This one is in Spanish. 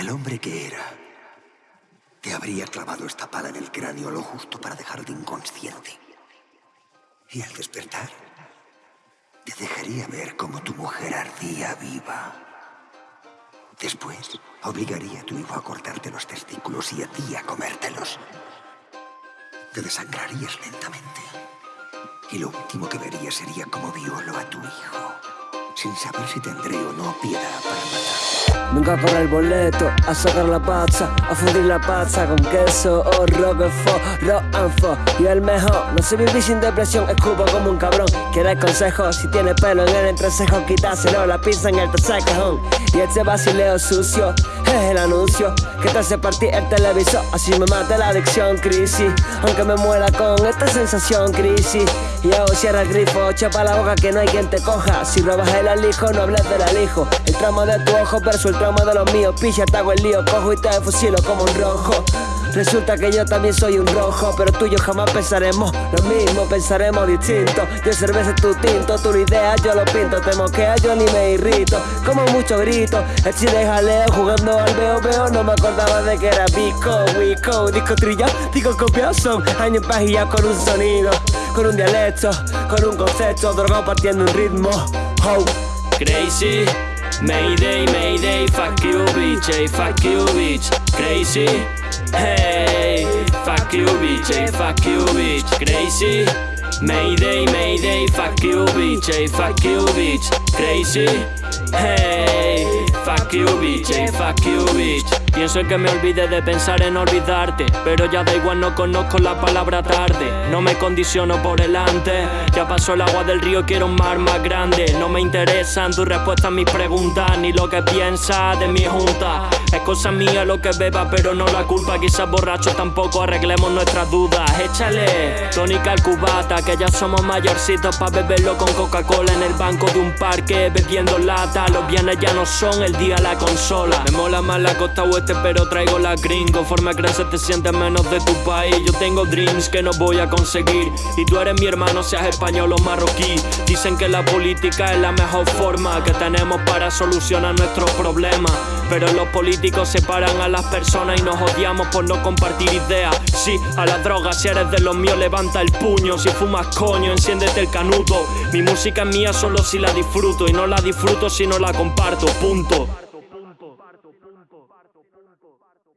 El hombre que era te habría clavado esta pala en el cráneo lo justo para dejarte inconsciente. Y al despertar, te dejaría ver cómo tu mujer ardía viva. Después, obligaría a tu hijo a cortarte los testículos y a ti a comértelos. Te desangrarías lentamente. Y lo último que verías sería cómo violo a tu hijo, sin saber si tendré o no piedad para Nunca corre el boleto, a sacar la pazza, a fundir la pazza con queso o roquefort, roquefort y el mejor. No sé vivir sin depresión, escupo como un cabrón. ¿Quieres consejo? Si tiene pelo en el entrecejo, quítaselo la pizza en el tercer cajón. Y este vacileo sucio es el anuncio que te hace partir el televisor. Así me mata la adicción, crisis. Aunque me muera con esta sensación, crisis. Y hago cierra el grifo, chapa la boca que no hay quien te coja. Si robas el alijo, no hables del alijo. El tramo de tu ojo versus el tramo de los míos. Picha, te hago el lío, cojo y te fusilo como un rojo. Resulta que yo también soy un rojo, pero tú y yo jamás pensaremos lo mismo, pensaremos distinto. Yo cerveza tu tinto, tu idea yo lo pinto, te moquea yo ni me irrito. Como mucho grito, el chile jaleo jugando al veo veo, no me acordaba de que era Vico, Wico, disco trilla, disco copiado son años pajilla con un sonido, con un dialecto, con un concepto, drogado partiendo un ritmo. Oh. Crazy, Mayday, Mayday, fuck you bitch, hey, fuck you bitch, crazy, hey, fuck you bitch, hey, fuck you bitch, crazy, Mayday, Mayday, fuck you bitch, hey, fuck you bitch, crazy, hey, fuck you bitch, hey, fuck you bitch. Pienso que me olvide de pensar en olvidarte Pero ya da igual, no conozco la palabra tarde. No me condiciono por delante Ya pasó el agua del río, quiero un mar más grande. No me interesan tus respuestas a mis preguntas Ni lo que piensas de mi junta. Es cosa mía lo que beba, pero no la culpa. Quizás borrachos tampoco arreglemos nuestras dudas. Échale tónica al cubata Que ya somos mayorcitos pa' beberlo con Coca-Cola En el banco de un parque bebiendo lata. Los bienes ya no son el día la consola. Me mola más la costa oeste pero traigo la green Conforme creces te sientes menos de tu país. Yo tengo dreams que no voy a conseguir. Y tú eres mi hermano seas español o marroquí. Dicen que la política es la mejor forma Que tenemos para solucionar nuestros problemas. Pero los políticos separan a las personas Y nos odiamos por no compartir ideas. Sí, a la droga si eres de los míos levanta el puño. Si fumas coño enciéndete el canuto. Mi música es mía solo si la disfruto. Y no la disfruto si no la comparto, punto comparto, punto.